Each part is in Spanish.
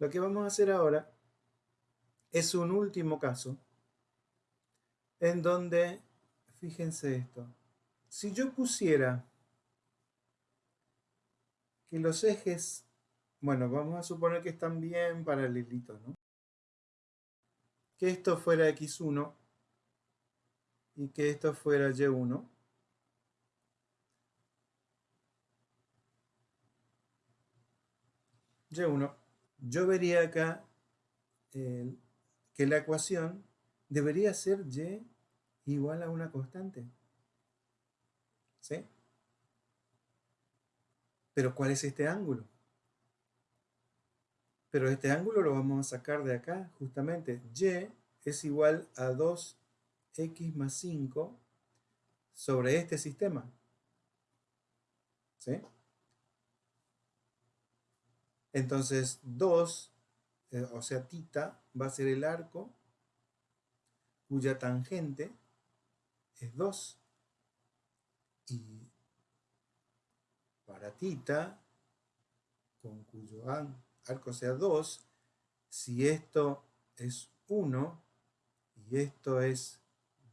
Lo que vamos a hacer ahora es un último caso en donde, fíjense esto, si yo pusiera que los ejes, bueno, vamos a suponer que están bien paralelitos, ¿no? Que esto fuera x1 y que esto fuera y1. y1 yo vería acá que la ecuación debería ser y igual a una constante. ¿Sí? Pero ¿cuál es este ángulo? Pero este ángulo lo vamos a sacar de acá, justamente. y es igual a 2x más 5 sobre este sistema. ¿Sí? Entonces 2, eh, o sea, tita, va a ser el arco cuya tangente es 2. Y para tita, con cuyo arco sea 2, si esto es 1 y esto es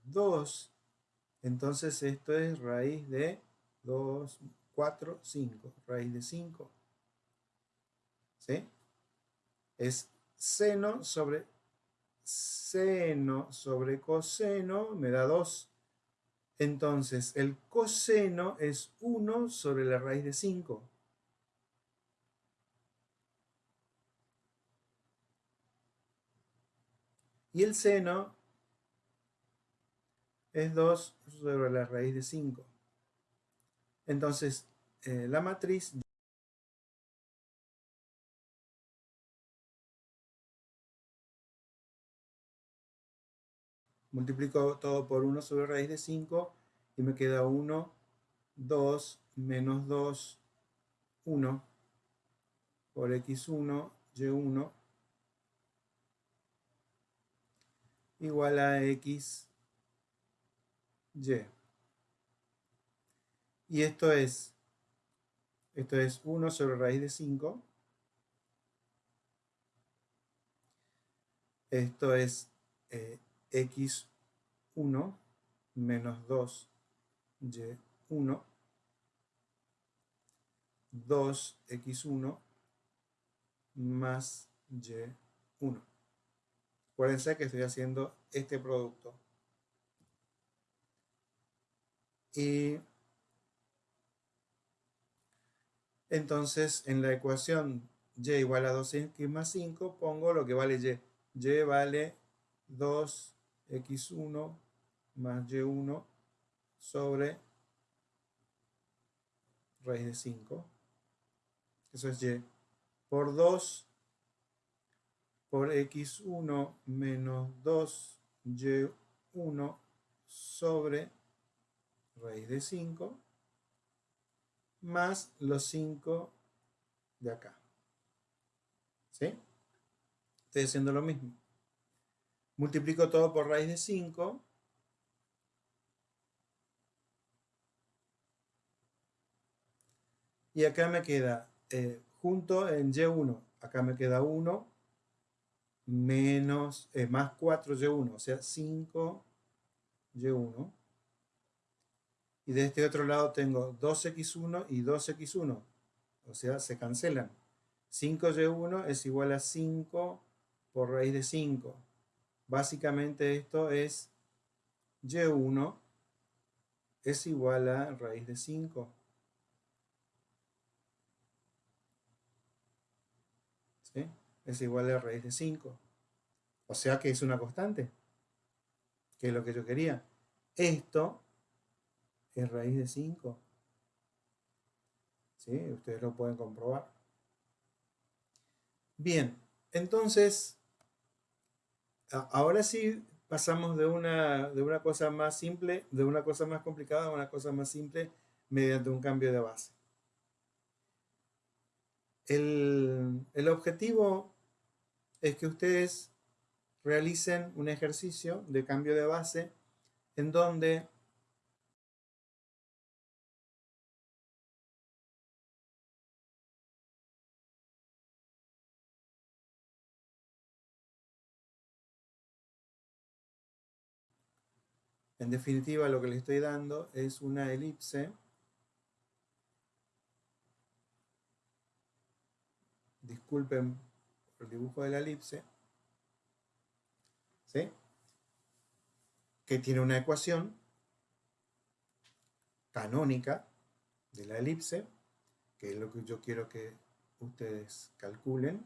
2, entonces esto es raíz de 2, 4, 5, raíz de 5. ¿Sí? Es seno sobre seno sobre coseno me da 2. Entonces, el coseno es 1 sobre la raíz de 5. Y el seno es 2 sobre la raíz de 5. Entonces, eh, la matriz multiplico todo por 1 sobre raíz de 5 y me queda 1, 2, menos 2, 1 por x1, y1 igual a x, y. Y esto es, esto es 1 sobre raíz de 5. Esto es eh, x1 menos 2y1 2x1 más y1. Acuérdense que estoy haciendo este producto. Y entonces en la ecuación y igual a 2x más 5 pongo lo que vale y. y vale 2 x1 más y1 sobre raíz de 5. Eso es y. Por 2 por x1 menos 2y1 sobre raíz de 5 más los 5 de acá. ¿Sí? Estoy haciendo lo mismo. Multiplico todo por raíz de 5. Y acá me queda, eh, junto en y1, acá me queda 1, menos, eh, más 4y1, o sea, 5y1. Y de este otro lado tengo 2x1 y 2x1, o sea, se cancelan. 5y1 es igual a 5 por raíz de 5. Básicamente esto es y1 es igual a raíz de 5. ¿Sí? Es igual a raíz de 5. O sea que es una constante. Que es lo que yo quería. Esto es raíz de 5. ¿Sí? Ustedes lo pueden comprobar. Bien, entonces ahora sí pasamos de una, de una cosa más simple, de una cosa más complicada a una cosa más simple mediante un cambio de base. El, el objetivo es que ustedes realicen un ejercicio de cambio de base en donde En definitiva, lo que le estoy dando es una elipse disculpen el dibujo de la elipse, ¿sí? que tiene una ecuación canónica de la elipse, que es lo que yo quiero que ustedes calculen,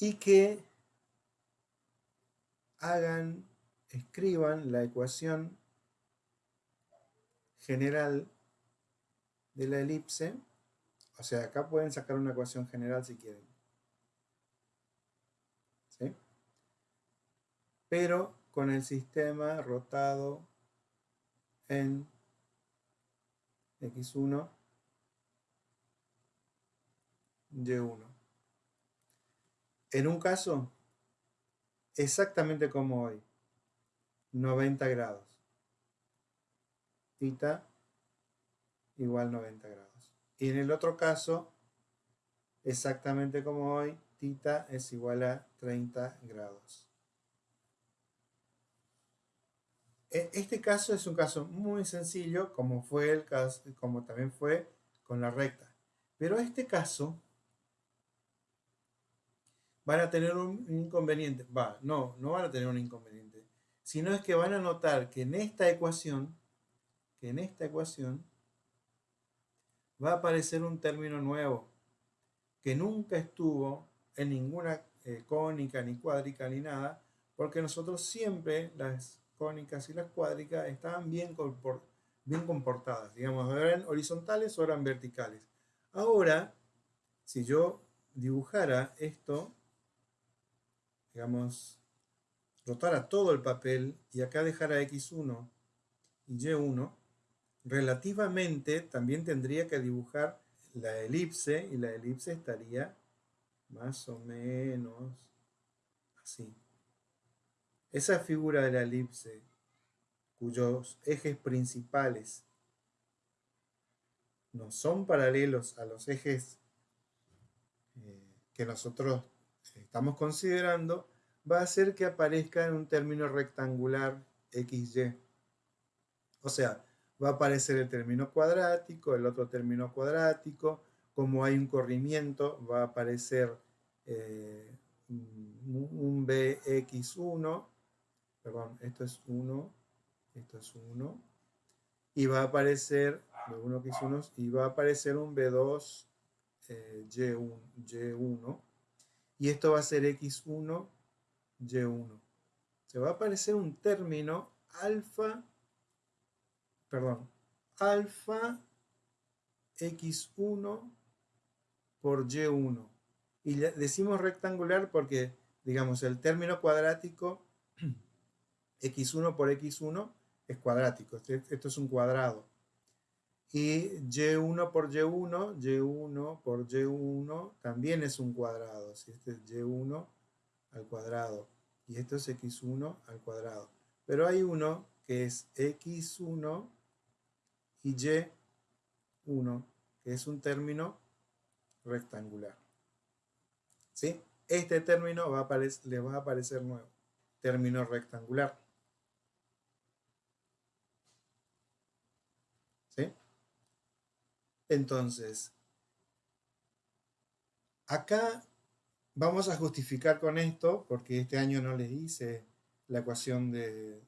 y que hagan, escriban la ecuación general de la elipse o sea, acá pueden sacar una ecuación general si quieren. ¿Sí? Pero con el sistema rotado en x1, y1. En un caso, exactamente como hoy, 90 grados. Tita igual 90 grados. Y en el otro caso, exactamente como hoy, tita es igual a 30 grados. E, este caso es un caso muy sencillo, como, fue el caso, como también fue con la recta. Pero este caso van a tener un inconveniente. Va, no, no van a tener un inconveniente. Sino es que van a notar que en esta ecuación, que en esta ecuación, va a aparecer un término nuevo que nunca estuvo en ninguna eh, cónica, ni cuádrica, ni nada, porque nosotros siempre las cónicas y las cuádricas estaban bien, bien comportadas, digamos, eran horizontales o eran verticales. Ahora, si yo dibujara esto, digamos, rotara todo el papel y acá dejara X1 y Y1, relativamente también tendría que dibujar la elipse y la elipse estaría más o menos así. Esa figura de la elipse cuyos ejes principales no son paralelos a los ejes eh, que nosotros estamos considerando, va a hacer que aparezca en un término rectangular XY. O sea, va a aparecer el término cuadrático, el otro término cuadrático, como hay un corrimiento va a aparecer eh, un bx1, perdón, esto es 1, esto es 1, y va a aparecer, 1 x1, y va a aparecer un b2 eh, y1, y1, y esto va a ser x1, y1. Se va a aparecer un término alfa perdón, alfa x1 por y1. Y decimos rectangular porque, digamos, el término cuadrático x1 por x1 es cuadrático. Este, esto es un cuadrado. Y y1 por y1, y1 por y1 también es un cuadrado. Si este es y1 al cuadrado y esto es x1 al cuadrado. Pero hay uno que es x1 y Y1, que es un término rectangular. ¿Sí? Este término va a le va a aparecer nuevo, término rectangular. ¿Sí? Entonces, acá vamos a justificar con esto, porque este año no les hice la ecuación de,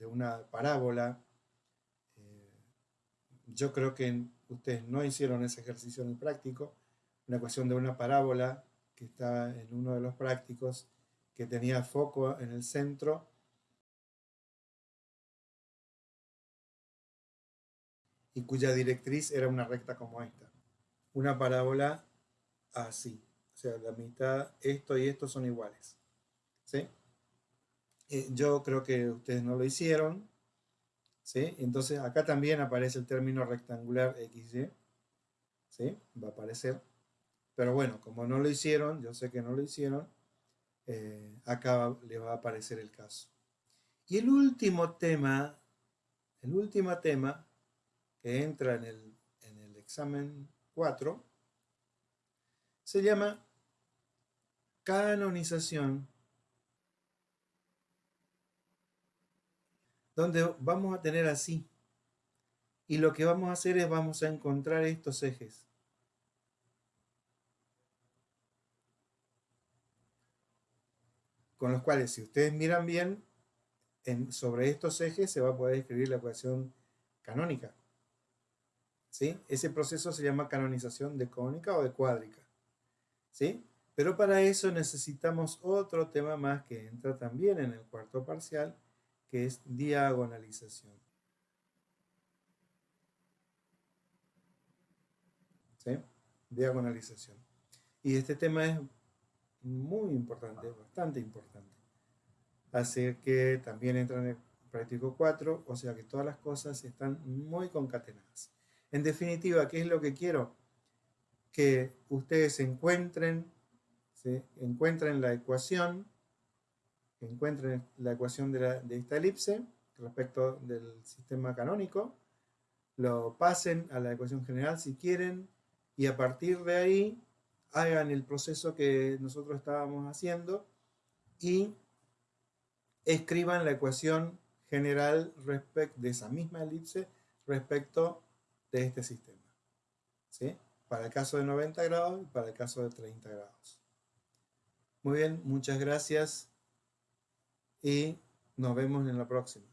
una parábola yo creo que ustedes no hicieron ese ejercicio en el práctico, una ecuación de una parábola que está en uno de los prácticos, que tenía foco en el centro, y cuya directriz era una recta como esta. Una parábola así. O sea, la mitad, esto y esto son iguales. ¿Sí? Eh, yo creo que ustedes no lo hicieron, entonces acá también aparece el término rectangular XY, ¿sí? Va a aparecer. Pero bueno, como no lo hicieron, yo sé que no lo hicieron, eh, acá le va a aparecer el caso. Y el último tema, el último tema que entra en el, en el examen 4, se llama canonización donde vamos a tener así. Y lo que vamos a hacer es vamos a encontrar estos ejes. Con los cuales, si ustedes miran bien, en, sobre estos ejes se va a poder escribir la ecuación canónica. ¿Sí? Ese proceso se llama canonización de cónica o de cuádrica. ¿Sí? Pero para eso necesitamos otro tema más que entra también en el cuarto parcial, que es diagonalización. ¿Sí? Diagonalización. Y este tema es muy importante, bastante importante. Así que también entra en el práctico 4, o sea que todas las cosas están muy concatenadas. En definitiva, ¿qué es lo que quiero? Que ustedes encuentren, encuentren la ecuación, encuentren la ecuación de, de esta elipse respecto del sistema canónico, lo pasen a la ecuación general si quieren, y a partir de ahí hagan el proceso que nosotros estábamos haciendo y escriban la ecuación general respecto de esa misma elipse respecto de este sistema. ¿sí? Para el caso de 90 grados y para el caso de 30 grados. Muy bien, muchas gracias y nos vemos en la próxima.